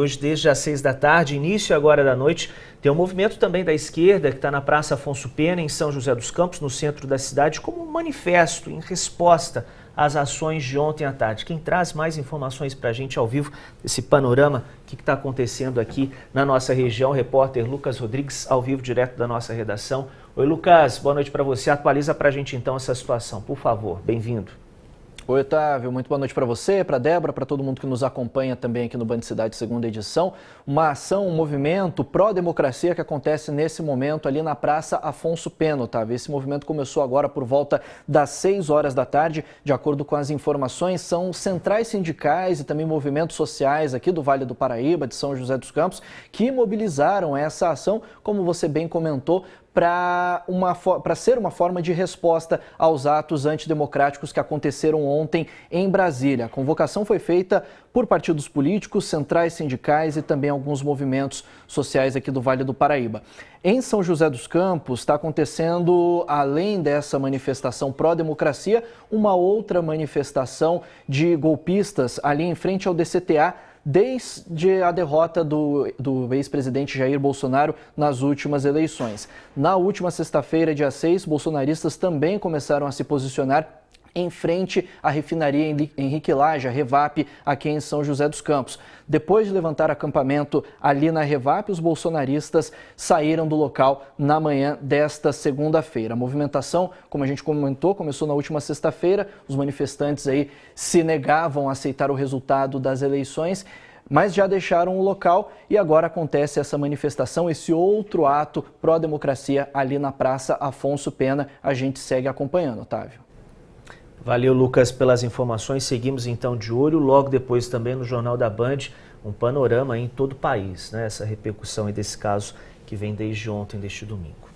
hoje desde as seis da tarde, início agora da noite, tem um movimento também da esquerda que está na Praça Afonso Pena, em São José dos Campos, no centro da cidade, como um manifesto em resposta às ações de ontem à tarde. Quem traz mais informações para a gente ao vivo, esse panorama, o que está acontecendo aqui na nossa região, o repórter Lucas Rodrigues, ao vivo, direto da nossa redação. Oi, Lucas, boa noite para você. Atualiza para a gente então essa situação, por favor. Bem-vindo. Oi, Otávio. Muito boa noite para você, para Débora, para todo mundo que nos acompanha também aqui no Band Cidade segunda edição. Uma ação, um movimento pró-democracia que acontece nesse momento ali na Praça Afonso Pena, Otávio. Esse movimento começou agora por volta das 6 horas da tarde. De acordo com as informações, são centrais sindicais e também movimentos sociais aqui do Vale do Paraíba, de São José dos Campos, que mobilizaram essa ação, como você bem comentou, para ser uma forma de resposta aos atos antidemocráticos que aconteceram ontem em Brasília. A convocação foi feita por partidos políticos, centrais sindicais e também alguns movimentos sociais aqui do Vale do Paraíba. Em São José dos Campos está acontecendo, além dessa manifestação pró-democracia, uma outra manifestação de golpistas ali em frente ao DCTA desde a derrota do, do ex-presidente Jair Bolsonaro nas últimas eleições. Na última sexta-feira, dia 6, bolsonaristas também começaram a se posicionar em frente à refinaria Henrique Laje, a Revap, aqui em São José dos Campos. Depois de levantar acampamento ali na Revap, os bolsonaristas saíram do local na manhã desta segunda-feira. A movimentação, como a gente comentou, começou na última sexta-feira. Os manifestantes aí se negavam a aceitar o resultado das eleições mas já deixaram o local e agora acontece essa manifestação, esse outro ato pró-democracia ali na Praça Afonso Pena. A gente segue acompanhando, Otávio. Valeu, Lucas, pelas informações. Seguimos então de olho. Logo depois também no Jornal da Band, um panorama em todo o país, né? essa repercussão desse caso que vem desde ontem, deste domingo.